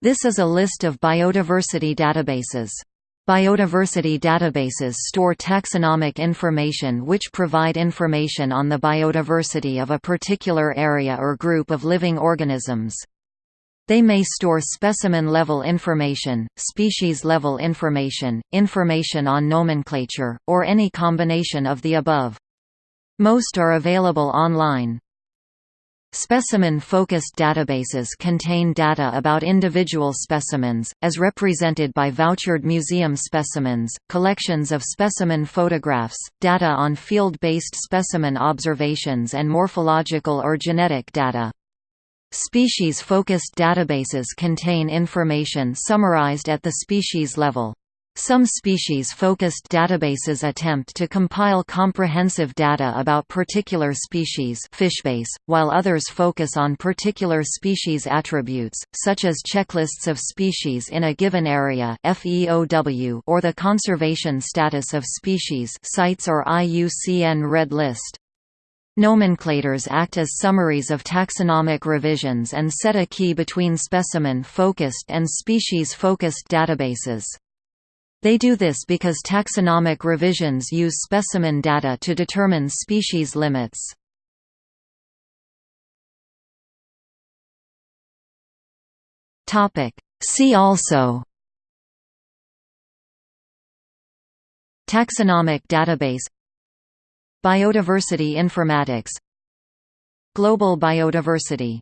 This is a list of biodiversity databases. Biodiversity databases store taxonomic information which provide information on the biodiversity of a particular area or group of living organisms. They may store specimen-level information, species-level information, information on nomenclature, or any combination of the above. Most are available online. Specimen-focused databases contain data about individual specimens, as represented by vouchered museum specimens, collections of specimen photographs, data on field-based specimen observations and morphological or genetic data. Species-focused databases contain information summarized at the species level. Some species-focused databases attempt to compile comprehensive data about particular species Fishbase, while others focus on particular species attributes, such as checklists of species in a given area FEOW, or the conservation status of species CITES or IUCN Red List. Nomenclators act as summaries of taxonomic revisions and set a key between specimen-focused and species-focused databases. They do this because taxonomic revisions use specimen data to determine species limits. See also Taxonomic database Biodiversity informatics Global biodiversity